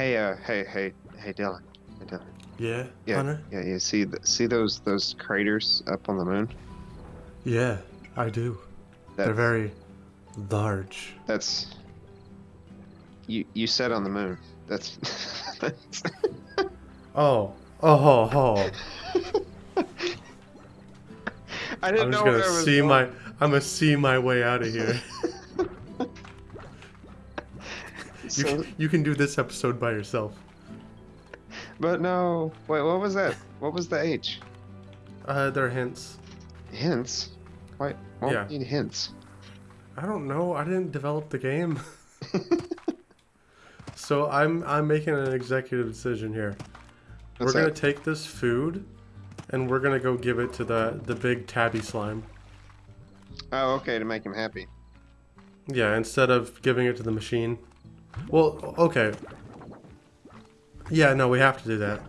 Hey, uh, hey, hey, hey, Dylan. Hey, Dylan. Yeah, Yeah, Hunter? yeah, you see, th- see those those craters up on the moon? Yeah, I do. They're very large. That's you. You said on the moon. That's. that's Oh, oh, oh. I I'm didn't just know gonna I see going. my. I'm gonna see my way out of here. you, So- can, you can do this episode by yourself. but no. Wait, what was that? What was the H? Uh, there are hints. Hints. Why? Why Yeah. yeah. need hints? I don't know. I didn't develop the game. so I'm I'm making an executive decision here. What's we're gonna take this food, and we're gonna go give it to the the big tabby slime. Oh, okay, to make him happy. Yeah, instead of giving it to the machine. Well, okay. Yeah, no, we have to do that.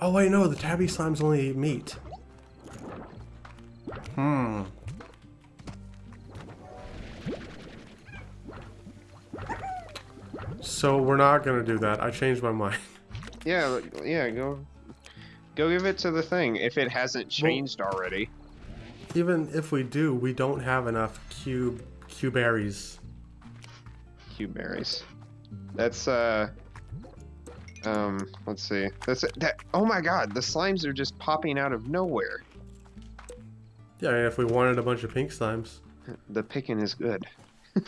Oh wait, no, the tabby slimes only eat meat. Hmm. So we're not gonna do that. I changed my mind. Yeah, yeah. Go, go give it to the thing if it hasn't changed already. Even if we do, we don't have enough cube cube berries. Cube berries. That's uh. Um. Let's see. That's that. Oh my God! The slimes are just popping out of nowhere. Yeah, if we wanted a bunch of pink slimes. The picking is good.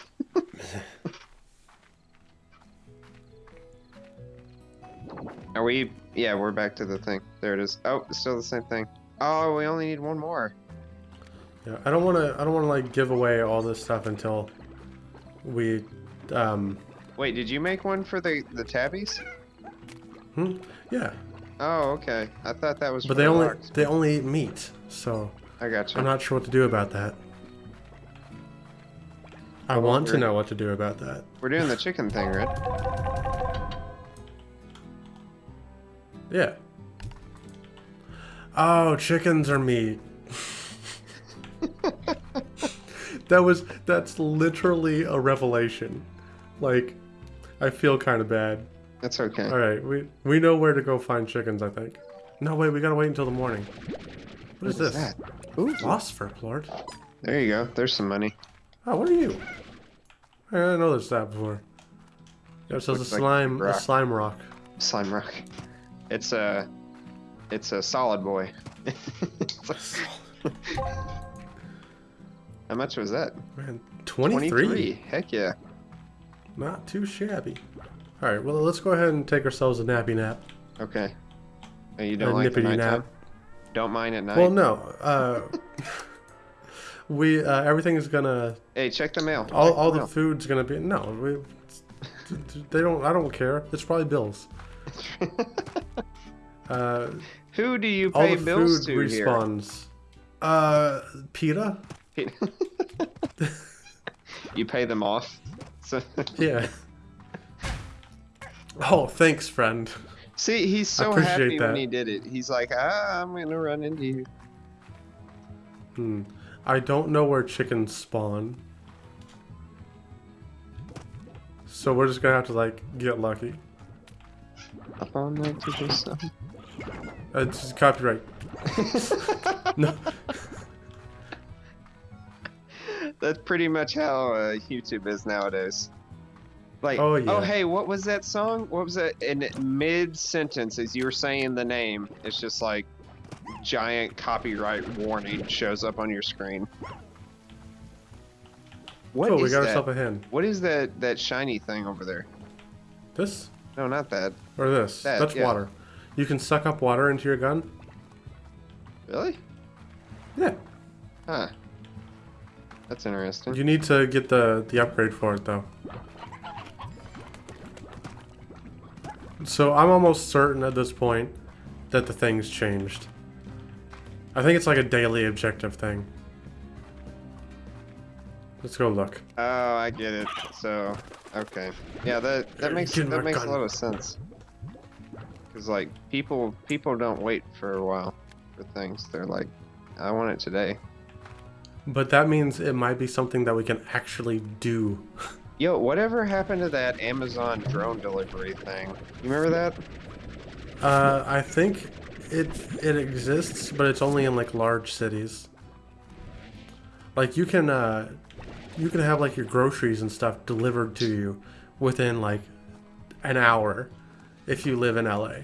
Are we? Yeah, we're back to the thing. There it is. Oh, still the same thing. Oh, we only need one more. Yeah, I don't want to. I don't want to like give away all this stuff until we. Um. Wait, did you make one for the the tabbies? Hmm? Yeah, Oh, okay. I thought that was. but they only logs. they only eat meat, so I got you. I'm not sure what to do about that. I Well, want to know what to do about that. We're doing the chicken thing, right? Yeah. Oh, chickens are meat. that was that's literally a revelation. Like, I feel kind of bad. That's okay. All right, we we know where to go find chickens. I think. No, wait, we gotta wait until the morning. what is this? that? Ooh, Phosphor, Lord. there you go. There's some money. Oh, what are you? I didn't know there's that before. Yeah, it says a Looks like slime, a rock. slime rock. Slime Slime rock. It's a, it's a solid boy. How much was that? Man, 23. Heck yeah. Not too shabby. All right, well, let's go ahead and take ourselves a nappy nap. Okay. Oh, you don't like the nippity nap. Don't mind at night. Well, no. Uh, we uh, everything is gonna Hey, check the mail. all, Check all the mail. food's gonna be no. We, they don't. I don't care. It's probably bills. Uh, Who do you all pay the bills food to here? respawns. Uh, PETA. you pay them off. So, Yeah. Oh, thanks, friend. see, he's so happy when he did it. He's like, ah, I'm gonna run into you. Hmm. I don't know where chickens spawn. So we're just gonna have to like get lucky. Up on night to the sun. Uh, it's copyright. No. That's pretty much how uh, YouTube is nowadays. Like, Oh, yeah. hey, what was that song? What was that? In mid sentence, as you were saying the name, it's just like giant copyright warning shows up on your screen. What cool, we got that? ourselves a hen. What is that that shiny thing over there? This No, not that. or this? That, That's yeah. water. You can suck up water into your gun. Really? Yeah. Huh. That's interesting. You need to get the the upgrade for it though. So I'm almost certain at this point that the thing's changed. I think it's like a daily objective thing. Let's go look. Oh, I get it. So, okay, yeah, that that makes that makes a lot of sense. Cause like people people don't wait for a while for things. They're like, I want it today. But that means it might be something that we can actually do. Yo, whatever happened to that Amazon drone delivery thing? You remember that? Uh, I think it it exists, but it's only in like large cities. Like you can uh, you can have like your groceries and stuff delivered to you within like an hour if you live in LA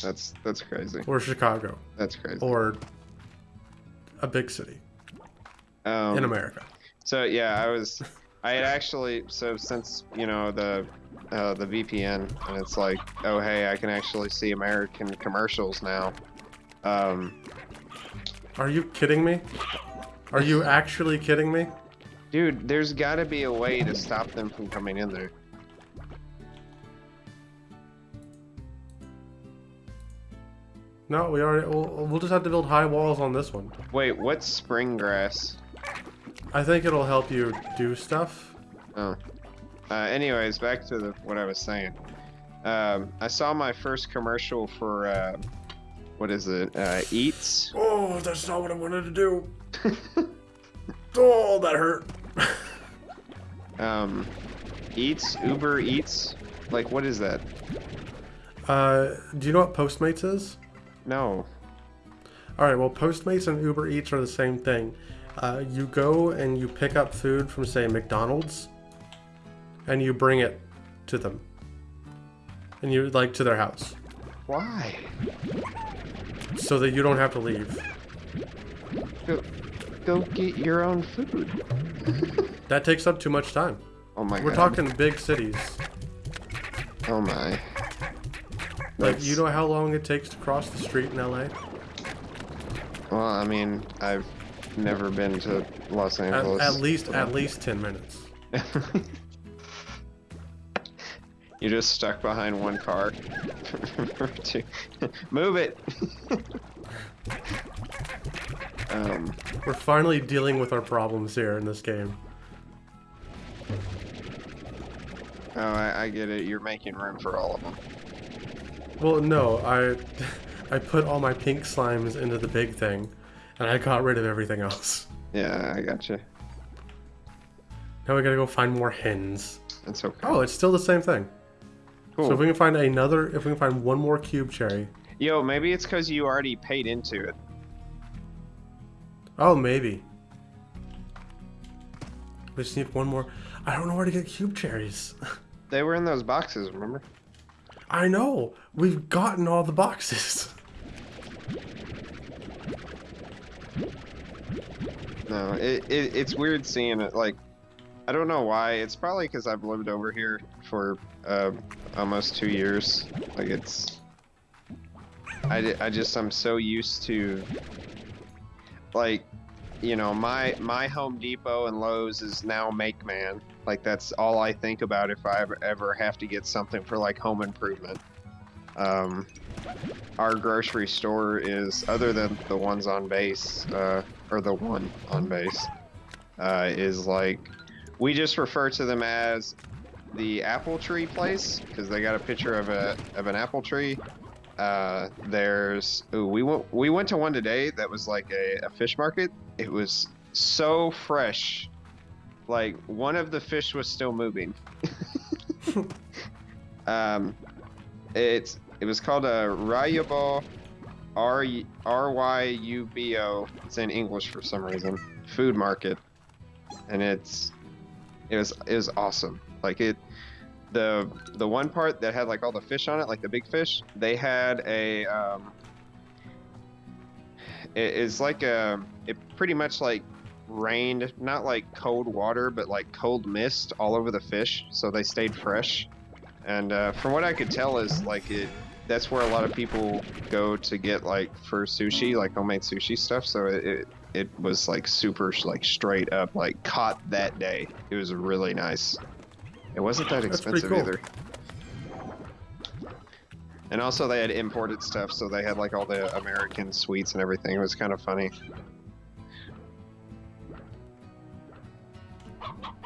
That's that's crazy. or Chicago That's crazy. or a big city Um, in America. So yeah, I was, I had actually, so since you know the, uh, the VPN, and it's like, oh hey, I can actually see American commercials now. Um, Are you kidding me? Are you actually kidding me? dude, there's got to be a way to stop them from coming in there. No, we already. We'll, we'll just have to build high walls on this one. Wait, what's spring grass? I think it'll help you do stuff. Oh. Uh, anyways, back to the, what I was saying. Um, I saw my first commercial for, uh, what is it? Uh, Eats. Oh, that's not what I wanted to do. oh, that hurt. Um, Eats, Uber Eats. Like, what is that? Uh, do you know what Postmates is? No. All right, well, Postmates and Uber Eats are the same thing. Uh, you go and you pick up food from, say, McDonald's, and you bring it to them, and you like to their house, Why? so that you don't have to leave. Go, go get your own food. That takes up too much time. Oh my We're god. talking big cities. Oh my. Like, That's- you know how long it takes to cross the street in LA? Well, I mean, I've never been to Los Angeles. at least, so- at least ten minutes. You're just stuck behind one car. Move it. um, We're finally dealing with our problems here in this game. oh, I, I get it. You're making room for all of them. Well, no, I, I put all my pink slimes into the big thing, and I got rid of everything else. Yeah, I got you. Now we gotta go find more hens. That's okay. Oh, it's still the same thing. cool. So if we can find another, if we can find one more cube cherry. Yo, maybe it's because you already paid into it. Oh, maybe. We just need one more. I don't know where to get cube cherries. They were in those boxes, remember? I know. We've gotten all the boxes. No, it, it it's weird seeing it. Like, I don't know why. It's probably because I've lived over here for uh, almost two years. Like, it's. I, I just I'm so used to. Like, you know, my my Home Depot and Lowe's is now Make Man. Like, that's all I think about if I ever ever have to get something for like home improvement. Um, our grocery store is other than the ones on base uh, or the one on base uh, is like we just refer to them as the apple tree place because they got a picture of a of an apple tree. Uh, there's ooh, we went we went to one today that was like a, a fish market. It was so fresh. Like one of the fish was still moving. Um it's it was called a Ryubo R R Y U B O. It's in English for some reason. Food market, and it's it was it was awesome. Like it, the the one part that had like all the fish on it, like the big fish, they had a um. It is like a it pretty much like rained, not like cold water, but like cold mist all over the fish, so they stayed fresh. And uh, from what I could tell, is like it that's where a lot of people go to get like for sushi, like homemade sushi stuff. So it it, it was like super like straight up like caught that day. It was really nice. It wasn't that expensive cool. either. And also they had imported stuff, so they had like all the American sweets and everything. It was kind of funny.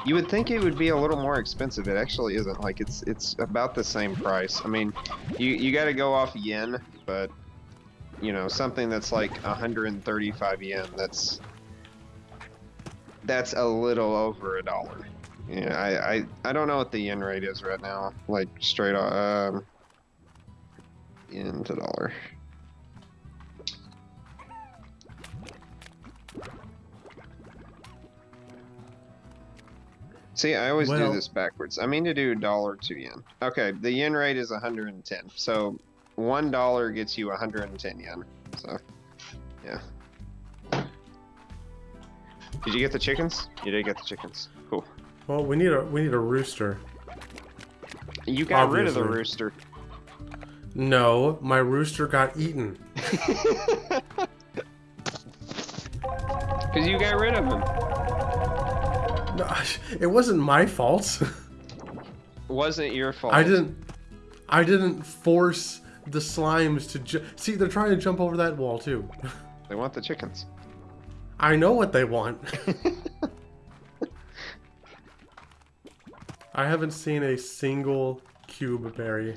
You would think it would be a little more expensive. It actually isn't. Like it's it's about the same price. I mean, you you got to go off yen, but you know something that's like 135 yen. That's that's a little over a dollar. Yeah, I, I I don't know what the yen rate is right now. Like straight on um yen to dollar. See, I always Well- do this backwards. I mean to do dollar to yen. Okay, the yen rate is 110. So one dollar gets you 110 yen. So, yeah. Did you get the chickens? You did get the chickens. Cool. Well, we need a we need a rooster. You got rid of the rooster. No, my rooster got eaten. Because you got rid of him. It wasn't my fault. It wasn't your fault. I didn't. I didn't force the slimes to see. They're trying to jump over that wall too. They want the chickens. I know what they want. I haven't seen a single cube berry.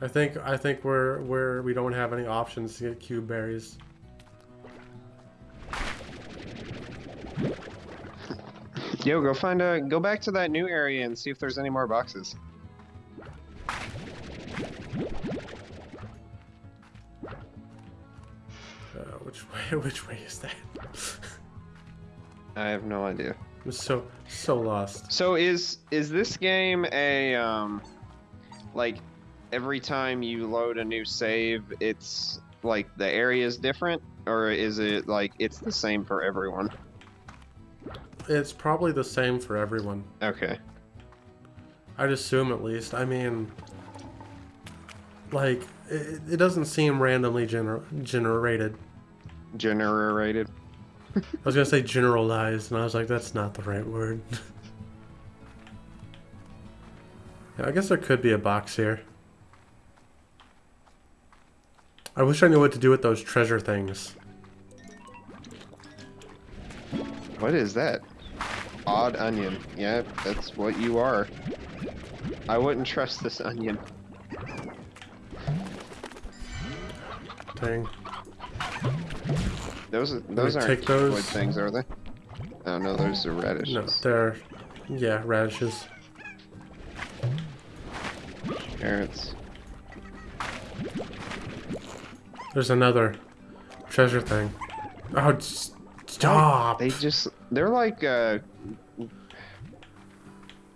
I think I think we're we're we don't have any options to get cube berries. Yo, go find a. Go back to that new area and see if there's any more boxes. Uh, which way? Which way is that? I have no idea. I'm so so lost. So is is this game a um, like every time you load a new save, it's like the area is different, or is it like it's the same for everyone? It's probably the same for everyone. Okay. I'd assume at least. I mean, like it, it doesn't seem randomly gener- generated. Generated. I was gonna say generalized, and I was like, that's not the right word. yeah, I guess there could be a box here. I wish I knew what to do with those treasure things. What is that? Odd onion. Yeah, that's what you are. I wouldn't trust this onion. Dang. Those are, those aren't those? wood things, are they? Oh no, those are radishes. No, they're yeah radishes. Carrots. There's another treasure thing. Oh, stop! They just they're like uh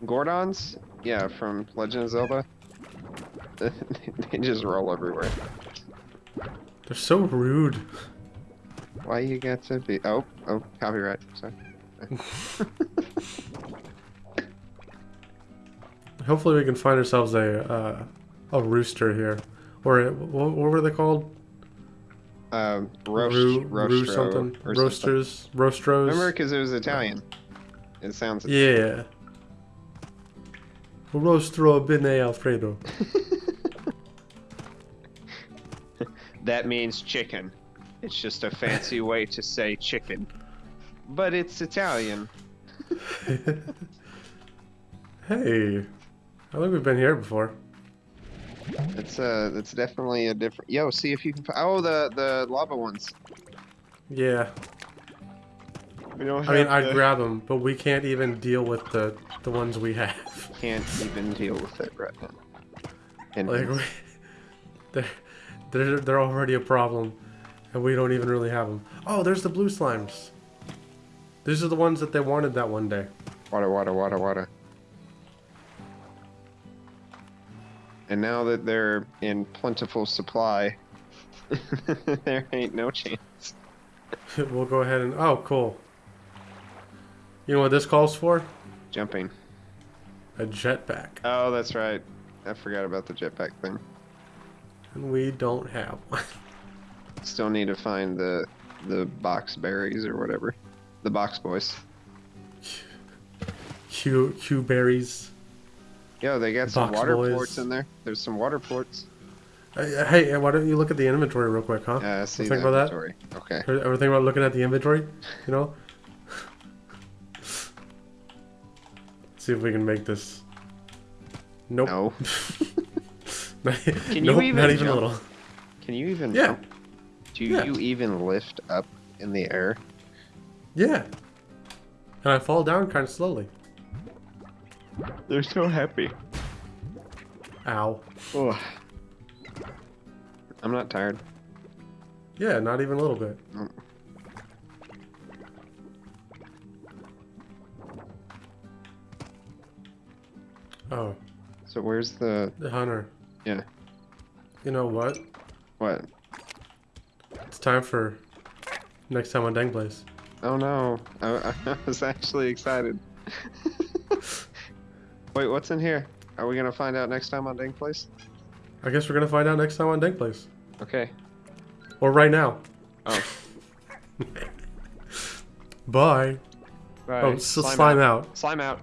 Gorons? Yeah, from Legend of Zelda. they just roll everywhere. They're so rude. Why you got to be oh oh copyright, sorry. Hopefully, we can find ourselves a uh, a rooster here, or what were they called? Um roast Roo- roastro roo something. or Roasters, roastros. Remember because it was Italian. It sounds Yeah. Rostro bene Alfredo. That means chicken. It's just a fancy way to say chicken. But it's Italian. hey, I think we've been here before. It's uh it's definitely a different Yo, see if you can Oh the the lava ones. Yeah, We don't I mean, have I'd grab them, but we can't even deal with the the ones we have. can't even deal with it right now. And Like, we, they're they're they're already a problem, and we don't even really have them. Oh, there's the blue slimes. These are the ones that they wanted that one day. water, water, water, water. And now that they're in plentiful supply, there ain't no chance. we'll go ahead and oh, cool. You know what this calls for? Jumping. A jetpack, Oh, that's right. I forgot about the jetpack thing. and we don't have one. Still need to find the the box berries or whatever. The box boys. Q Q berries. Yo, they got some Box water boys. ports in there. There's some water ports. Uh, Hey, why don't you look at the inventory real quick, huh? Yeah, I see think the about that? Okay. Ever ever think about looking at the inventory? You know? See if we can make this. Nope. No. Can you even not even a jump? little. Can you even Yeah. jump? Do Yeah. you even lift up in the air? Yeah. And I fall down kind of slowly. They're so happy. Ow. Oh. I'm not tired. Yeah, not even a little bit. Mm. Oh, So where's the the hunter. yeah? You know what? What? It's time for next time on Dang Place. Oh no! I, I was actually excited. Wait, what's in here? Are we gonna find out next time on Dang Place? I guess we're gonna find out next time on Dang Place. Okay. Or right now. Oh. Bye. Bye. Oh, s- slime out. Slime out.